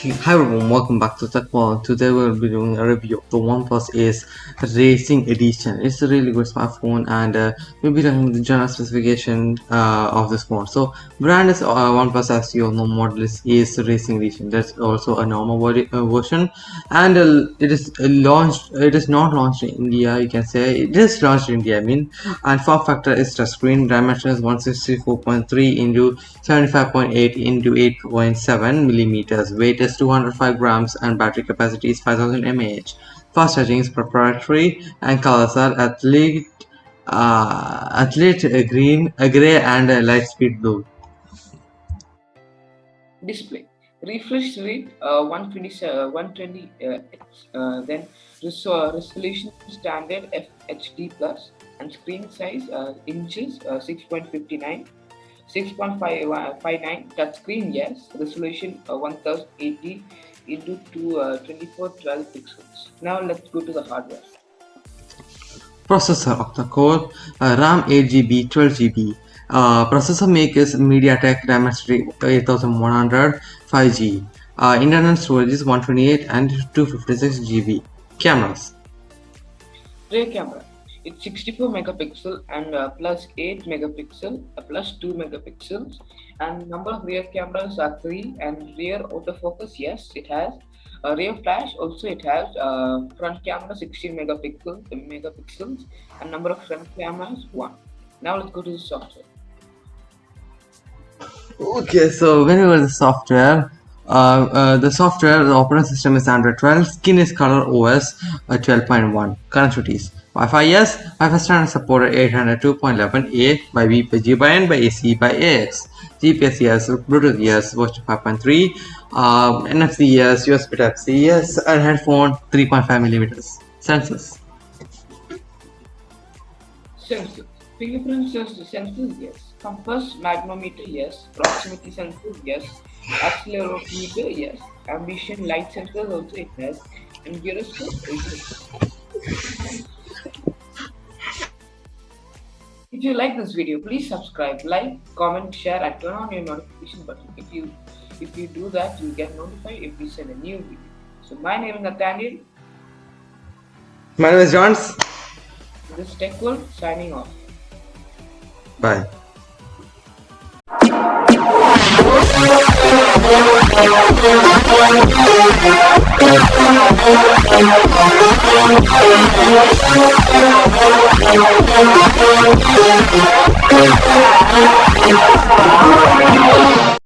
Hi everyone, welcome back to Tech World. Today we'll be doing a review of the OnePlus Ace Racing Edition. It's a really good smartphone and uh, we'll be talking the general specification uh, of this phone. So brand is uh, OnePlus as you all know model is Ace Racing Edition. There's also a normal uh, version and uh, it is launched, it is not launched in India you can say. It is launched in India I mean and form factor is touchscreen, dimension is 164.3 into 75.8 into 8.7 millimeters, weight is 205 grams and battery capacity is 5000 mAh. Fast charging is proprietary and colors are athlete, uh, athlete uh, green, uh, gray and uh, light speed blue. Display refresh rate uh, 120 uh, 120 uh, uh, then uh, resolution standard FHD plus and screen size uh, inches 6.59 6.59 touchscreen yes resolution 1080 into two, uh, 2412 pixels. Now let's go to the hardware. Processor octa-core, uh, RAM 8GB, 12GB. Uh, processor make is MediaTek Dimensity 8100 5G. Uh, internal storage is 128 and 256 GB. Cameras. Rear camera. It's 64 megapixel and uh, plus 8 megapixel uh, plus 2 megapixels. And number of rear cameras are 3 and rear autofocus yes it has. Uh, rear flash also it has uh, front camera 16 megapixel megapixels and number of front cameras 1 now let's go to the software. Okay so when whenever the software the software the operating system is Android 12 skin is ColorOS uh, 12.1 connectivities Wi-Fi yes, Wi-Fi standard supported 802.11a by B by G by N by AC by AX. GPS yes, Bluetooth yes, version 5.3, uh, NFC yes, USB Type C yes, and headphone 3.5 millimeters. Sensors. Sensors. Fingerprint sensors yes. Compass magnetometer yes. Proximity sensor yes. Accelerometer yes. Ambition light sensors also it has. And gyroscope it if you like this video, please subscribe, like, comment, share, and turn on your notification button. If you if you do that, you get notified if we send a new video. So my name is Nathaniel. My name is Johns. This is Tech World signing off. Bye.